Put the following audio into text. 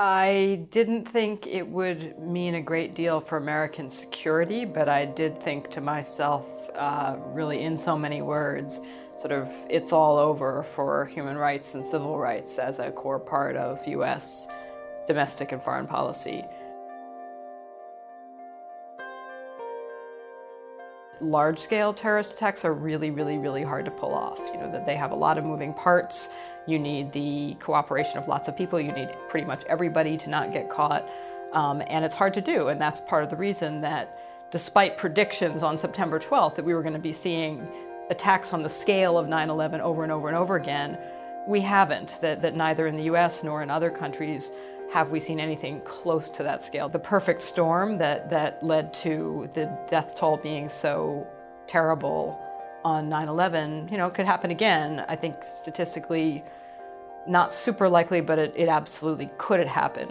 I didn't think it would mean a great deal for American security, but I did think to myself, uh, really in so many words, sort of it's all over for human rights and civil rights as a core part of U.S. domestic and foreign policy. large-scale terrorist attacks are really, really, really hard to pull off. You know, that they have a lot of moving parts. You need the cooperation of lots of people. You need pretty much everybody to not get caught. Um, and it's hard to do. And that's part of the reason that despite predictions on September 12th that we were going to be seeing attacks on the scale of 9-11 over and over and over again, we haven't. That, that neither in the US nor in other countries have we seen anything close to that scale. The perfect storm that, that led to the death toll being so terrible on 9-11, you know, could happen again. I think statistically not super likely, but it, it absolutely could happen.